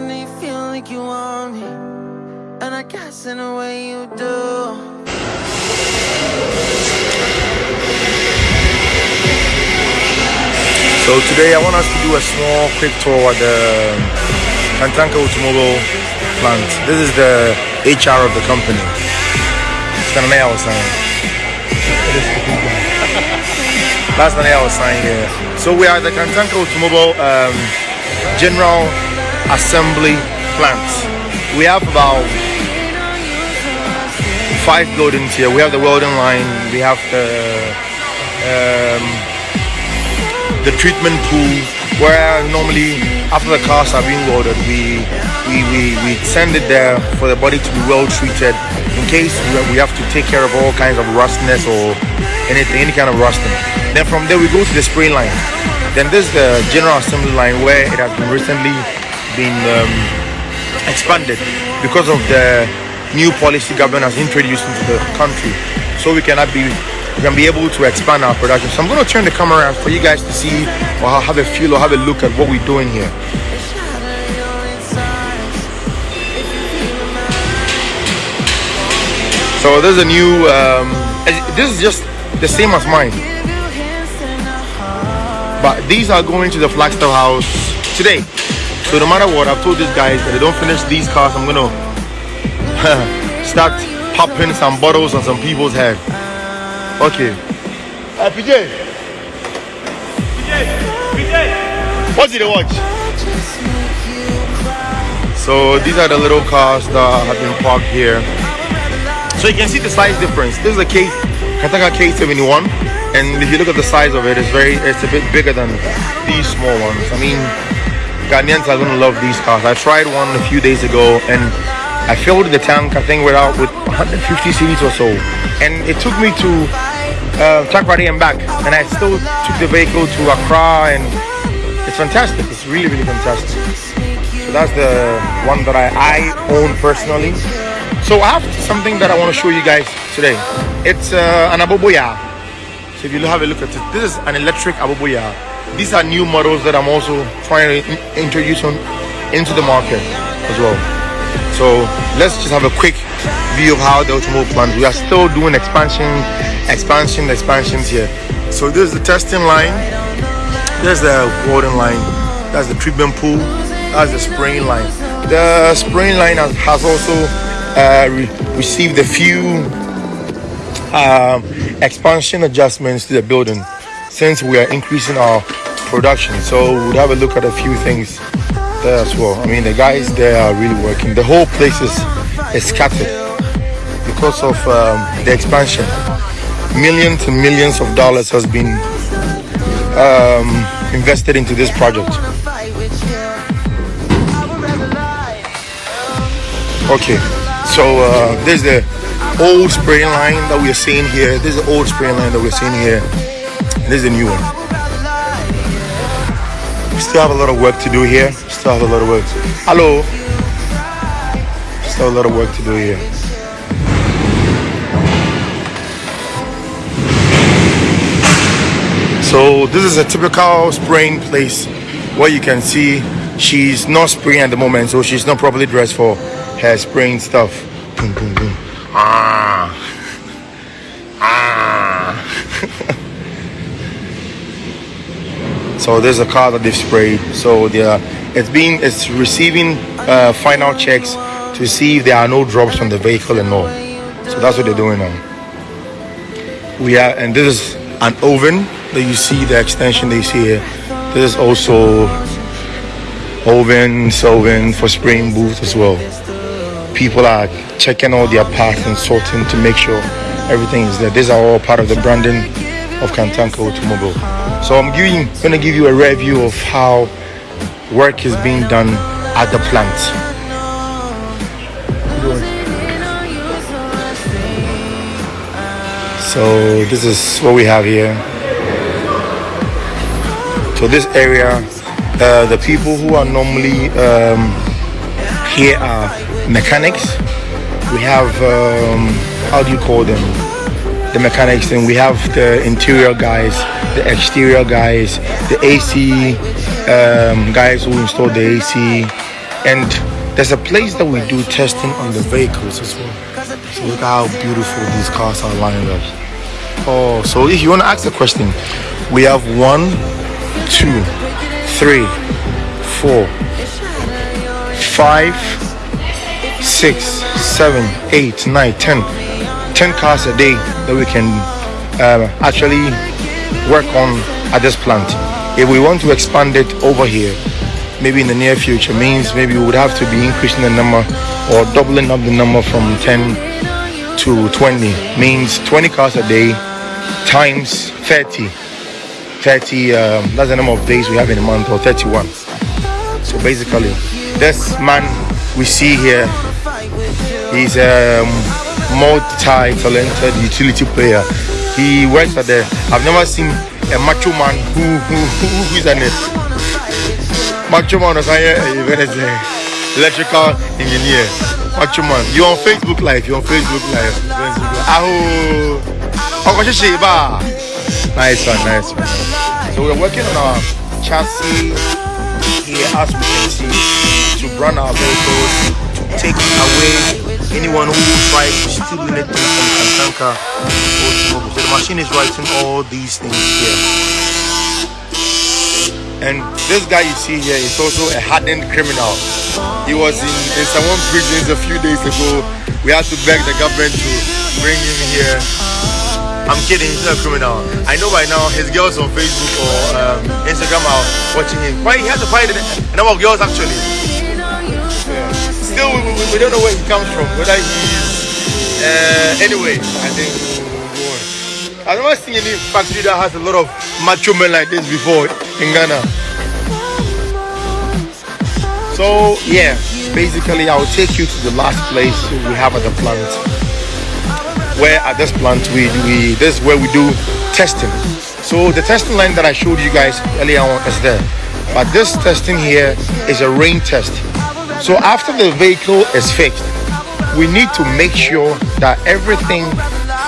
Feel like you want me, and I guess in a way you do. So today I want us to do a small quick tour at the Kantanka Automobile plant. This is the HR of the company. It's name I was. That's the name I was saying here. So we are the Kantanka Automobile um, General Assembly plant. We have about five buildings here. We have the welding line. We have the um, the treatment pool where normally after the cars are being welded we we, we, we send it there for the body to be well treated in case we- have to take care of all kinds of rustiness or anything any kind of rusting then from there we go to the spray line then this is the general assembly line where it has been recently been um, expanded because of the new policy government has introduced into the country. So we cannot be we can be able to expand our production. So i'm going to turn the camera around for you guys to see or have a feel or have a look at what we're doing here. So there's a new um, this is just the same as mine. But these are going to the Flagstaff house today. So no matter what, I've told these guys that they don't finish these cars, I'm gonna start popping some bottles on some people's head. Okay. Uh, PJ. What's it watch? So these are the little cars that have been parked here. So you can see the size difference. This is a K Kantanka K71 and if you look at the size of it, it's very it's a bit bigger than these small ones. I mean Ghanaians are gonna love these cars. I tried one a few days ago and I filled the tank I think without with 150 cc's or so. And it took me to uh, Takoradi and back and I still took the vehicle to Accra and it's fantastic. It's really really fantastic. So that's the one that I, I own personally. So I have something that I want to show you guys today. It's uh, an Aboboya. So if you have a look at it, this is an electric Aboboya. These are new models that I'm also trying to introduce on, into the market as well. So let's just have a quick view of how the automobile plant. We are still doing expansion, expansion, expansions here. So this is the testing line. There's the welding line. That's the treatment pool. That's the spraying line. The spraying line has, has also uh, re- received a few um, expansion adjustments to the building since we are increasing our production. So we'll have a look at a few things there as well. I mean, the guys there are really working. The whole place is, is scattered because of um, the expansion. Millions and millions of dollars has been um, invested into this project. Okay, so uh, there's the old spraying line that we're seeing here. This is the old spraying line that we're seeing here. This is a new one. We still have a lot of work to do here. Still have a lot of work. Hello. Still a lot of work to do here. So this is a typical spraying place where you can see she's not spraying at the moment, so she's not properly dressed for her spraying stuff. Boom, boom, boom. Ah. Ah. so there's a car that they've sprayed. So they are, it's being it's receiving uh, final checks to see if there are no drops from the vehicle and all. So that's what they're doing now. We are, and this is an oven that you see the extension they see here. This is also oven, oven for spraying booth as well. People are checking all their parts and sorting to make sure everything is there. These are all part of the branding of Kantanka Automobile. So I'm giving, to give you a review of how work is being done at the plant. So this is what we have here. So this area, uh, the people who are normally um, here are mechanics. We have um, how do you call them? The mechanics, and we have the interior guys, the exterior guys, the AC um, guys who install the AC, And there's a place that we do testing on the vehicles as well. So look how beautiful these cars are lined up. Oh, so if you want to ask a question, we have one, two, three, four, five, six, seven, eight, nine, ten. Ten cars a day that we can uh, actually work on at this plant. If we want to expand it over here, maybe in the near future, means maybe we would have to be increasing the number or doubling up the number from 10 to 20. Means 20 cars a day times 30. 30, um, that's the number of days we have in a month, or 31. So basically, this man we see here, he's a multi-talented utility player. He works at the. I've never seen a macho man who who who is an macho man. Electrical engineer. Macho man. You on Facebook Live? You on Facebook Live? Aho. Nice one, nice one. So we're working on our chassis here, as we can see, to run our vehicles, to take away anyone who tries to steal anything from Kantanka Automobile. So the machine is writing all these things here. And this guy you see here is also a hardened criminal. He was in, in someone prisons a few days ago. We had to beg the government to bring him here I'm kidding, he's not a criminal. I know by now his girls on Facebook or um, Instagram are watching him. Why he has to find a number of girls actually. Yeah. Still, we, we, don't know where he comes from. Whether he's uh, anyway. I think. I've never seen any factory that has a lot of macho men like this before in Ghana. So yeah, basically I'll take you to the last place we have at the plant where at this plant we, we this is where we do testing. So the testing line that I showed you guys earlier on is there. But this testing here is a rain test. So after the vehicle is fixed, we need to make sure that everything,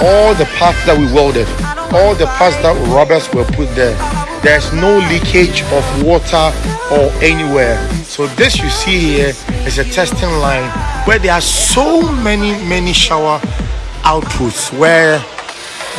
all the parts that we welded, all the parts that rubbers were put there, there's no leakage of water or anywhere. So this you see here is a testing line where there are so many, many shower outputs where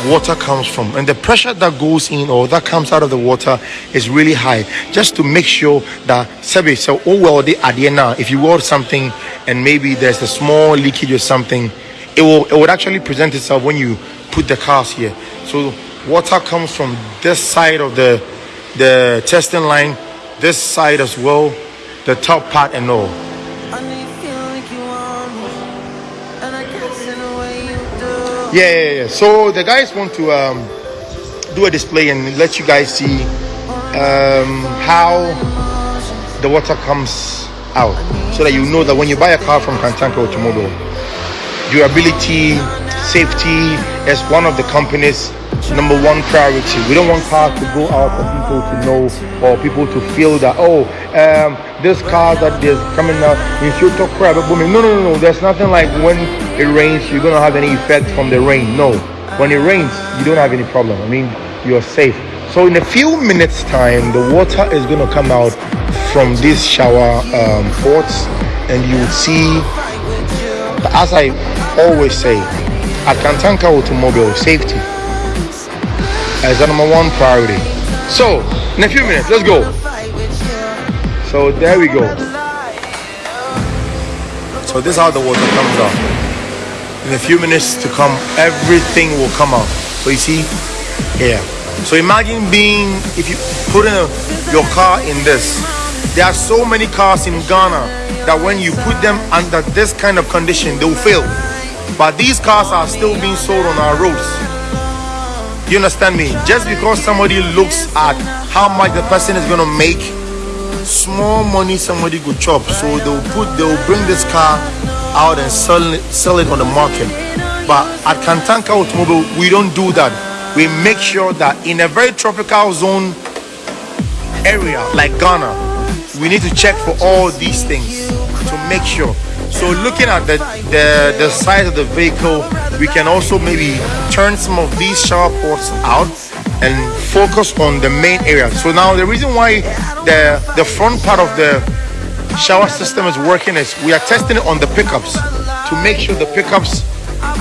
water comes from and the pressure that goes in or that comes out of the water is really high just to make sure that sabi so oh well the now if you weld something and maybe there's a small leakage or something it will it would actually present itself when you put the cars here. So water comes from this side of the the testing line this side as well the top part and all Yeah, yeah, yeah. So the guys want to um, do a display and let you guys see um, how the water comes out, so that you know that when you buy a car from Kantanka Automobile, durability, safety is one of the company's number one priority. We don't want cars to go out for people to know or people to feel that oh um, this car that is coming out in future crap. No, no, no, no. There's nothing like when it rains, you're gonna have any effect from the rain. No, when it rains, you don't have any problem. I mean, you're safe. So in a few minutes time, the water is gonna come out from these shower um, ports, and you will see. As I always say, at Kantanka Automobile, safety is the number one priority. So in a few minutes, let's go. So there we go. So this is how the water comes out in a few minutes to come, everything will come out. So you see, yeah. So imagine being, if you put in a, your car in this, there are so many cars in Ghana that when you put them under this kind of condition, they will fail. But these cars are still being sold on our roads. You understand me? Just because somebody looks at how much the person is gonna make, small money somebody could chop. So they'll put, they'll bring this car out and sell it, sell it on the market. But at Kantanka Automobile, we don't do that. We make sure that in a very tropical zone area like Ghana, we need to check for all these things to make sure. So looking at the, the, the size of the vehicle, we can also maybe turn some of these shower ports out and focus on the main area. So now the reason why the the front part of the shower system is working is we are testing it on the pickups to make sure the pickups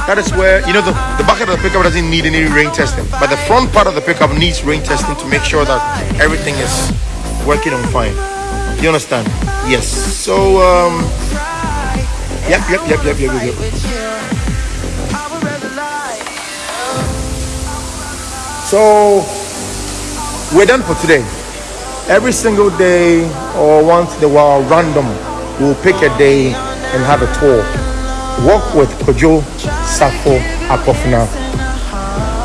that is where you know the, the back of the pickup doesn't need any rain testing but the front part of the pickup needs rain testing to make sure that everything is working on fine you understand yes so um yep yep yep yep yep yep, yep. So we're done for today. Every single day or once in a while random we'll pick a day and have a tour. Walk with kojo safo akofina.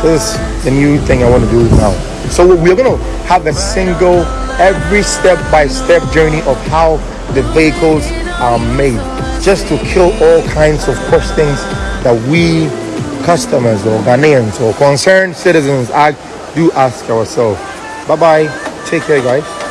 This is the new thing i want to do now. So we're going to have a single every step by step journey of how the vehicles are made just to kill all kinds of questions that we customers or Ghanaians or concerned citizens I do ask ourselves. Bye bye. Take care, guys.